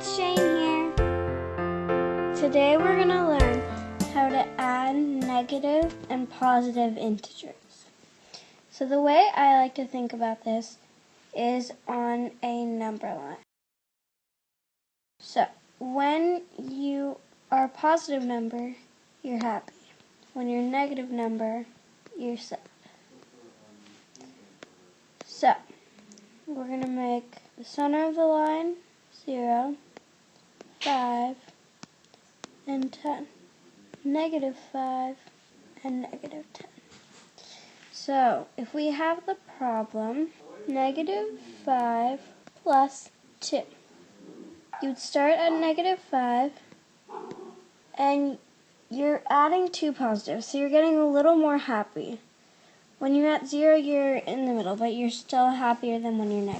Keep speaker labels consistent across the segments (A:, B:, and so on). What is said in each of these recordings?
A: it's Shane here. Today we're going to learn how to add negative and positive integers. So the way I like to think about this is on a number line. So when you are a positive number, you're happy. When you're a negative number, you're sad. So we're going to make the center of the line 0, 5, and 10. Negative 5 and negative 10. So, if we have the problem, negative 5 plus 2. You'd start at negative 5, and you're adding two positives, so you're getting a little more happy. When you're at 0, you're in the middle, but you're still happier than when you're negative.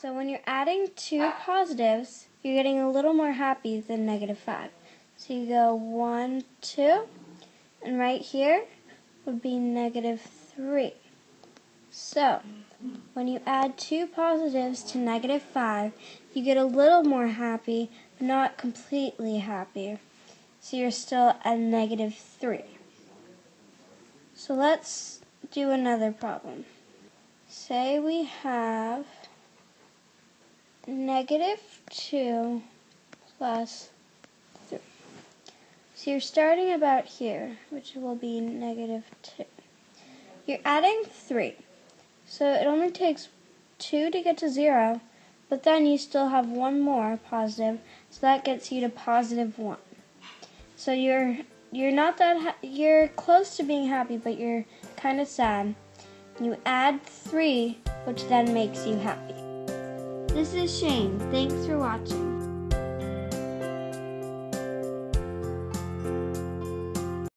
A: So when you're adding two positives, you're getting a little more happy than negative 5. So you go 1, 2, and right here would be negative 3. So, when you add two positives to negative 5, you get a little more happy, but not completely happy. So you're still at negative 3. So let's do another problem. Say we have negative 2 plus 3. So you're starting about here, which will be negative 2. You're adding 3. So it only takes 2 to get to 0, but then you still have one more positive, so that gets you to positive 1. So you're you're not that you're close to being happy, but you're kind of sad. You add 3, which then makes you happy. This is Shane. Thanks for watching.